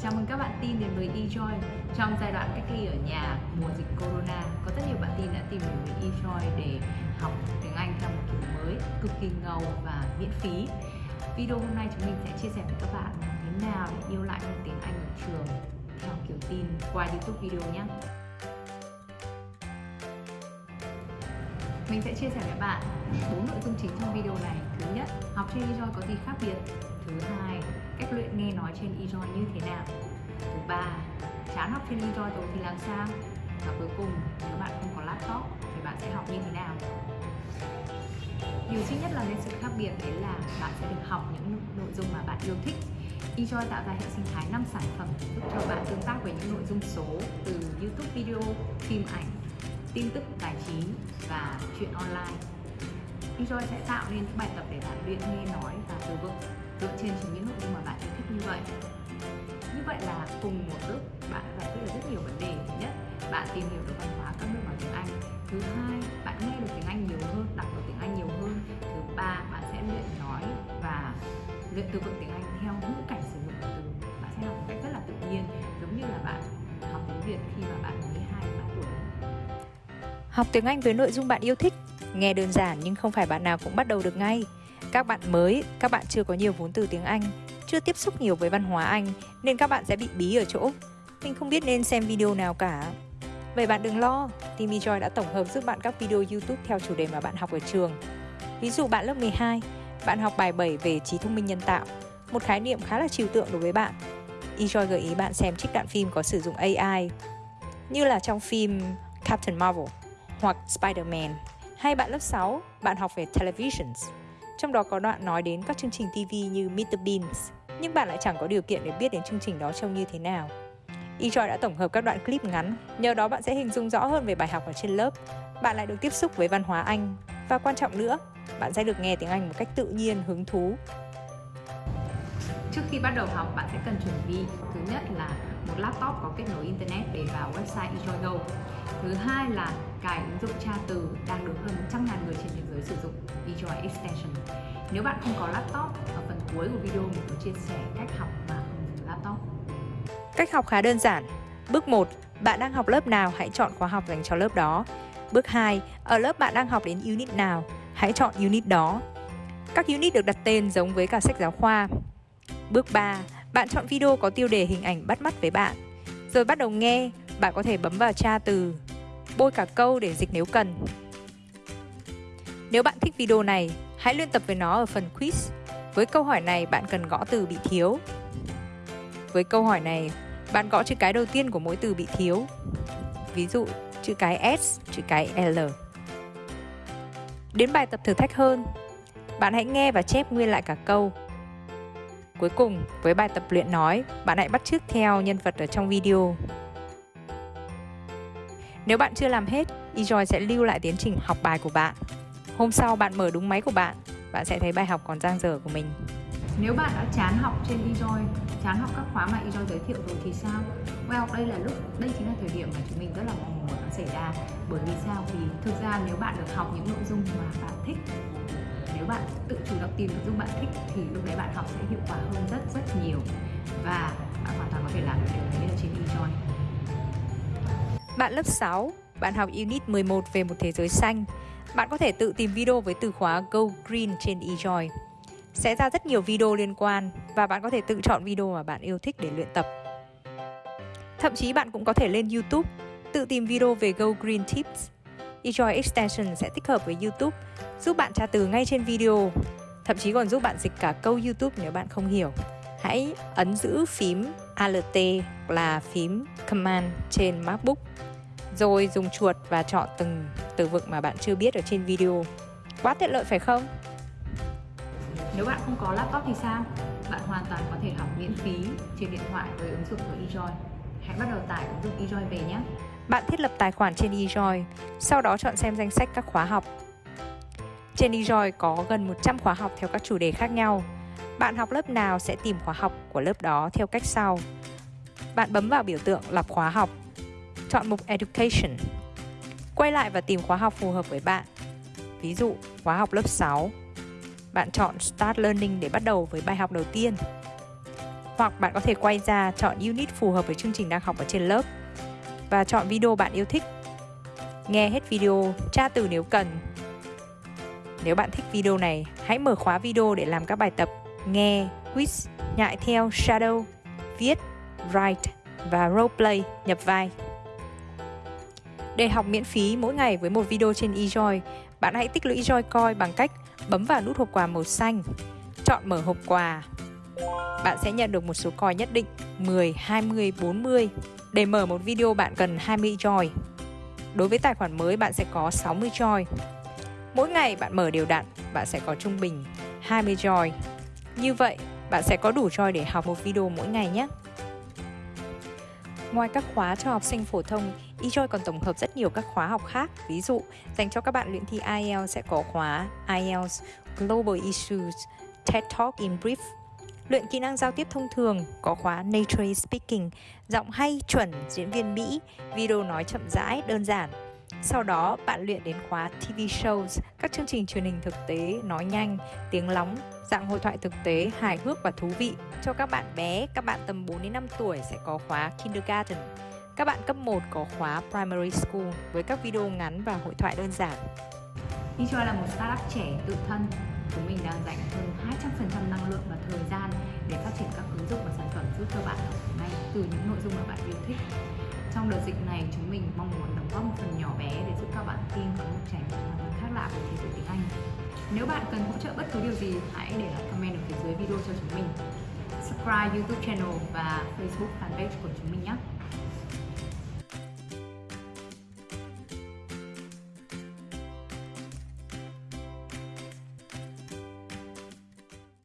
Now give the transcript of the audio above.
Chào mừng các bạn tin đến với eJoy. Trong giai đoạn cách ly ở nhà mùa dịch Corona, Có rất nhiều bạn tin đã tìm đến với eJoy để học tiếng Anh theo một kiểu mới, cực kỳ ngầu và miễn phí. Video hôm nay chúng mình sẽ chia sẻ với các bạn làm thế nào để yêu lại môn tiếng Anh ở trường theo kiểu tin qua YouTube video nhé. Mình sẽ chia sẻ với bạn bốn nội dung chính trong video này. Thứ nhất, học trên eJoy có gì khác biệt? Thứ hai, cách luyện nghe nói trên eJoy như thế nào? Thứ ba, chán học trên eJoy rồi thì làm sao? Và cuối cùng, nếu bạn không có laptop thì bạn sẽ học như thế nào? Điều duy nhất là nên sự khác biệt đấy là bạn sẽ được học những nội dung mà bạn yêu thích eJoy tạo ra hệ sinh thái 5 sản phẩm giúp cho bạn tương tác với những nội dung số từ YouTube video, phim ảnh, tin tức tài chính và chuyện online. Enjoy sẽ tạo nên những bài tập để bạn luyện nghe nói và từ vựng dựa trên chính những nội dung mà bạn yêu thích như vậy. Như vậy là cùng một lúc bạn đã giải quyết được rất nhiều vấn đề. Thứ nhất, bạn tìm hiểu được văn hóa các nước bằng tiếng Anh. Thứ hai, bạn nghe được tiếng Anh nhiều hơn, đọc được tiếng Anh nhiều hơn. Thứ ba, bạn sẽ luyện nói và luyện từ vựng tiếng Anh theo ngữ cảnh sử dụng từ. Bạn sẽ học một cách rất là tự nhiên, giống như là bạn học tiếng Việt khi mà bạn mới 2 3 tuổi. Học tiếng Anh với nội dung bạn yêu thích Nghe đơn giản nhưng không phải bạn nào cũng bắt đầu được ngay. Các bạn mới, các bạn chưa có nhiều vốn từ tiếng Anh Chưa tiếp xúc nhiều với văn hóa Anh Nên các bạn sẽ bị bí ở chỗ. Mình không biết nên xem video nào cả. Vậy bạn đừng lo Timmy Joy đã tổng hợp giúp bạn các video YouTube theo chủ đề mà bạn học ở trường. Ví dụ bạn lớp 12 Bạn học bài 7 về trí thông minh nhân tạo Một khái niệm khá là trừu tượng đối với bạn. eJoy gợi ý bạn xem trích đoạn phim có sử dụng AI Như là trong phim Captain Marvel hoặc Spider-Man. Hay bạn lớp 6, bạn học về televisions. Trong đó có đoạn nói đến các chương trình TV như Meet the Beans, nhưng bạn lại chẳng có điều kiện để biết đến chương trình đó trông như thế nào. eJoy đã tổng hợp các đoạn clip ngắn, nhờ đó bạn sẽ hình dung rõ hơn về bài học ở trên lớp. Bạn lại được tiếp xúc với văn hóa Anh và quan trọng nữa, bạn sẽ được nghe tiếng Anh một cách tự nhiên, hứng thú. Trước khi bắt đầu học, bạn sẽ cần chuẩn bị thứ nhất là một laptop có kết nối internet để vào website eJoy Go. Thứ hai là cài ứng dụng tra từ đang được hơn 100 ngàn người trên thế giới sử dụng Visual Extension. Nếu bạn không có laptop, ở phần cuối của video mình có chia sẻ cách học mà không dùng laptop. Cách học khá đơn giản. Bước 1, bạn đang học lớp nào hãy chọn khóa học dành cho lớp đó. Bước 2, ở lớp bạn đang học đến unit nào, hãy chọn unit đó. Các unit được đặt tên giống với cả sách giáo khoa. Bước 3, bạn chọn video có tiêu đề hình ảnh bắt mắt với bạn. Rồi bắt đầu nghe, bạn có thể bấm vào tra từ, bôi cả câu để dịch nếu cần. Nếu bạn thích video này, hãy luyện tập với nó ở phần quiz. Với câu hỏi này, bạn cần gõ từ bị thiếu. Với câu hỏi này, bạn gõ chữ cái đầu tiên của mỗi từ bị thiếu. Ví dụ, chữ cái S, chữ cái L. Đến bài tập thử thách hơn, bạn hãy nghe và chép nguyên lại cả câu Cuối cùng, với bài tập luyện nói, bạn hãy bắt chước theo nhân vật ở trong video. Nếu bạn chưa làm hết, eJoy sẽ lưu lại tiến trình học bài của bạn. Hôm sau bạn mở đúng máy của bạn, bạn sẽ thấy bài học còn dang dở của mình. Nếu bạn đã chán học trên eJoy, chán học các khóa mà eJoy giới thiệu rồi thì sao? Well, đây là lúc, đây chính là thời điểm mà chúng mình rất là mong muốn nó xảy ra. Bởi vì sao? Vì thực ra nếu bạn được học những nội dung mà bạn thích nếu bạn tự chủ động tìm nội dung bạn thích thì lúc đấy bạn học sẽ hiệu quả hơn rất rất nhiều và bạn hoàn toàn có thể làm được điều đấy ở trên eJoy. Bạn lớp 6, bạn học Unit 11 về một thế giới xanh. Bạn có thể tự tìm video với từ khóa Go Green trên eJoy. Sẽ ra rất nhiều video liên quan và bạn có thể tự chọn video mà bạn yêu thích để luyện tập. Thậm chí bạn cũng có thể lên YouTube, tự tìm video về Go Green Tips eJoy Extension sẽ tích hợp với YouTube, giúp bạn tra từ ngay trên video, thậm chí còn giúp bạn dịch cả câu YouTube nếu bạn không hiểu. Hãy ấn giữ phím Alt là phím Command trên MacBook, rồi dùng chuột và chọn từng từ vựng mà bạn chưa biết ở trên video. Quá tiện lợi phải không? Nếu bạn không có laptop thì sao? Bạn hoàn toàn có thể học miễn phí trên điện thoại với ứng dụng của eJoy. Hãy bắt đầu tải ứng dụng eJoy về nhé. Bạn thiết lập tài khoản trên eJoy, sau đó chọn xem danh sách các khóa học. Trên eJoy có gần 100 khóa học theo các chủ đề khác nhau. Bạn học lớp nào sẽ tìm khóa học của lớp đó theo cách sau. Bạn bấm vào biểu tượng lọc khóa học, chọn mục Education. Quay lại và tìm khóa học phù hợp với bạn. Ví dụ, khóa học lớp 6. Bạn chọn Start Learning để bắt đầu với bài học đầu tiên. Hoặc bạn có thể quay ra chọn unit phù hợp với chương trình đang học ở trên lớp và chọn video bạn yêu thích. Nghe hết video, tra từ nếu cần. Nếu bạn thích video này, hãy mở khóa video để làm các bài tập nghe, quiz, nhại theo, shadow, viết, write và roleplay nhập vai. Để học miễn phí mỗi ngày với một video trên eJoy, bạn hãy tích lũy Joy Coin bằng cách bấm vào nút hộp quà màu xanh, chọn mở hộp quà. Bạn sẽ nhận được một số coin nhất định 10, 20, 40. Để mở một video bạn cần 20 Joy. Đối với tài khoản mới bạn sẽ có 60 Joy. Mỗi ngày bạn mở đều đặn, bạn sẽ có trung bình 20 Joy. Như vậy, bạn sẽ có đủ Joy để học một video mỗi ngày nhé. Ngoài các khóa cho học sinh phổ thông, eJoy còn tổng hợp rất nhiều các khóa học khác. Ví dụ, dành cho các bạn luyện thi IELTS sẽ có khóa IELTS Global Issues, TED Talk in Brief. Luyện kỹ năng giao tiếp thông thường có khóa Nature Speaking, giọng hay chuẩn diễn viên Mỹ, video nói chậm rãi, đơn giản. Sau đó, bạn luyện đến khóa TV shows, các chương trình truyền hình thực tế, nói nhanh, tiếng lóng, dạng hội thoại thực tế, hài hước và thú vị. Cho các bạn bé, các bạn tầm 4 đến 5 tuổi sẽ có khóa Kindergarten. Các bạn cấp 1 có khóa Primary School với các video ngắn và hội thoại đơn giản. eJoy là một startup trẻ tự thân. Chúng mình đang dành hơn 200% năng lượng và thời gian để phát triển các ứng dụng và sản phẩm giúp cho bạn học ngay từ những nội dung mà bạn yêu thích. Trong đợt dịch này, chúng mình mong muốn đóng góp một phần nhỏ bé để giúp các bạn tin có một trải nghiệm khác lạ về thế giới tiếng Anh. Nếu bạn cần hỗ trợ bất cứ điều gì, hãy để lại comment ở phía dưới video cho chúng mình. Subscribe YouTube channel và Facebook fanpage của chúng mình nhé.